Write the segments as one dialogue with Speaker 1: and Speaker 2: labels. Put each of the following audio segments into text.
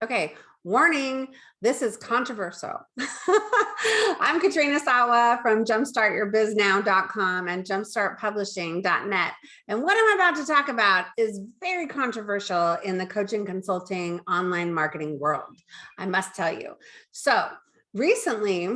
Speaker 1: Okay, warning, this is controversial. I'm Katrina Sawa from jumpstartyourbiznow.com and jumpstartpublishing.net. And what I'm about to talk about is very controversial in the coaching consulting online marketing world, I must tell you. So recently,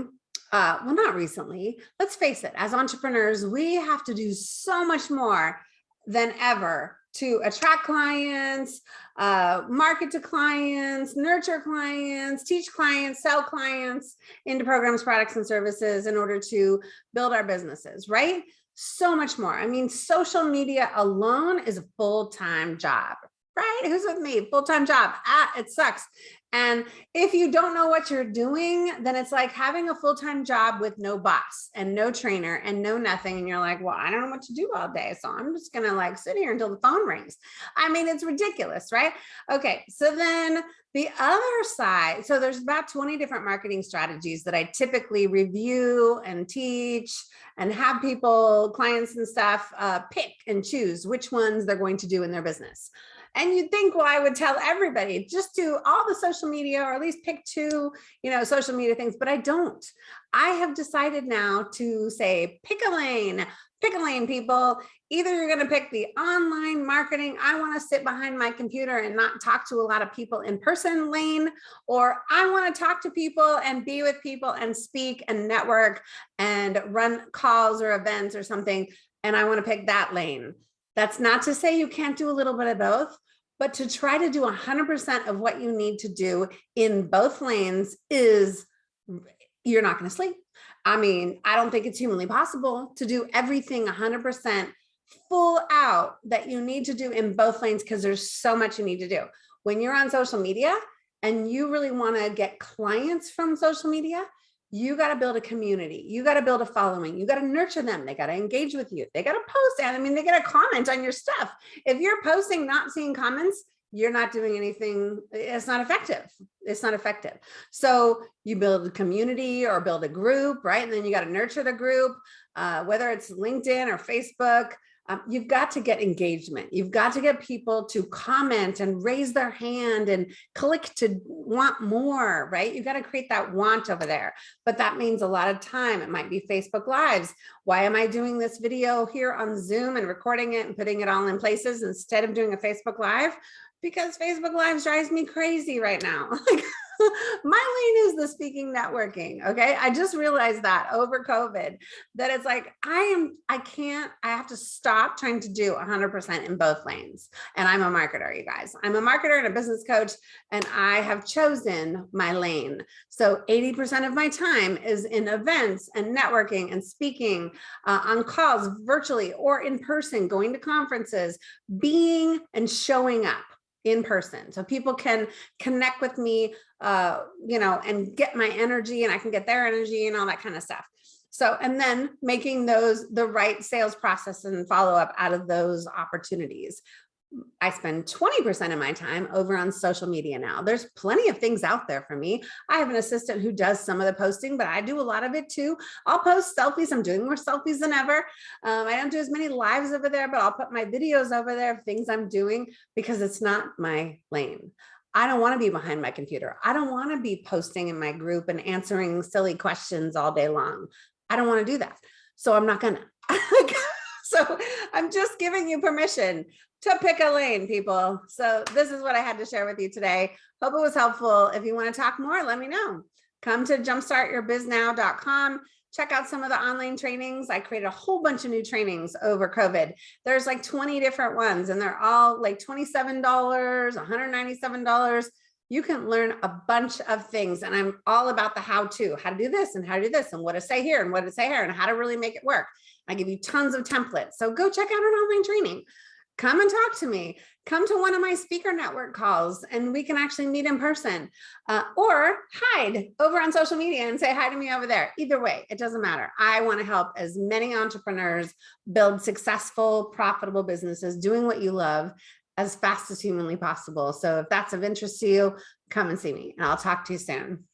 Speaker 1: uh, well, not recently, let's face it, as entrepreneurs, we have to do so much more than ever to attract clients, uh, market to clients, nurture clients, teach clients, sell clients into programs, products, and services in order to build our businesses, right? So much more. I mean, social media alone is a full-time job, right? Who's with me? Full-time job. Ah, it sucks. And if you don't know what you're doing, then it's like having a full-time job with no boss and no trainer and no nothing. And you're like, well, I don't know what to do all day. So I'm just going to like sit here until the phone rings. I mean, it's ridiculous, right? Okay. So then the other side, so there's about 20 different marketing strategies that I typically review and teach and have people, clients and stuff uh, pick and choose which ones they're going to do in their business. And you'd think, well, I would tell everybody just do all the social media or at least pick two, you know, social media things, but I don't. I have decided now to say, pick a lane, pick a lane, people. Either you're going to pick the online marketing, I want to sit behind my computer and not talk to a lot of people in person lane, or I want to talk to people and be with people and speak and network and run calls or events or something. And I want to pick that lane. That's not to say you can't do a little bit of both, but to try to do 100% of what you need to do in both lanes is you're not going to sleep. I mean, I don't think it's humanly possible to do everything 100% full out that you need to do in both lanes because there's so much you need to do. When you're on social media and you really want to get clients from social media, you got to build a community. You got to build a following. You got to nurture them. They got to engage with you. They got to post. And I mean, they got to comment on your stuff. If you're posting, not seeing comments, you're not doing anything. It's not effective. It's not effective. So you build a community or build a group, right? And then you got to nurture the group, uh, whether it's LinkedIn or Facebook, um, you've got to get engagement. You've got to get people to comment and raise their hand and click to want more, right? You've got to create that want over there. But that means a lot of time. It might be Facebook Lives. Why am I doing this video here on Zoom and recording it and putting it all in places instead of doing a Facebook Live? Because Facebook Lives drives me crazy right now. my lane is the speaking networking. Okay. I just realized that over COVID that it's like, I am, I can't, I have to stop trying to do 100% in both lanes. And I'm a marketer, you guys. I'm a marketer and a business coach, and I have chosen my lane. So 80% of my time is in events and networking and speaking uh, on calls virtually or in person, going to conferences, being and showing up in person. So people can connect with me uh you know and get my energy and i can get their energy and all that kind of stuff. So and then making those the right sales process and follow up out of those opportunities I spend 20% of my time over on social media now. There's plenty of things out there for me. I have an assistant who does some of the posting, but I do a lot of it too. I'll post selfies. I'm doing more selfies than ever. Um, I don't do as many lives over there, but I'll put my videos over there of things I'm doing because it's not my lane. I don't want to be behind my computer. I don't want to be posting in my group and answering silly questions all day long. I don't want to do that. So I'm not gonna. I'm just giving you permission to pick a lane, people. So this is what I had to share with you today. Hope it was helpful. If you want to talk more, let me know. Come to jumpstartyourbiznow.com. Check out some of the online trainings. I created a whole bunch of new trainings over COVID. There's like 20 different ones and they're all like $27, $197. You can learn a bunch of things and I'm all about the how to, how to do this and how to do this and what to say here and what to say here and how to really make it work. I give you tons of templates. So go check out an online training come and talk to me. Come to one of my speaker network calls and we can actually meet in person uh, or hide over on social media and say hi to me over there. Either way, it doesn't matter. I want to help as many entrepreneurs build successful, profitable businesses doing what you love as fast as humanly possible. So if that's of interest to you, come and see me and I'll talk to you soon.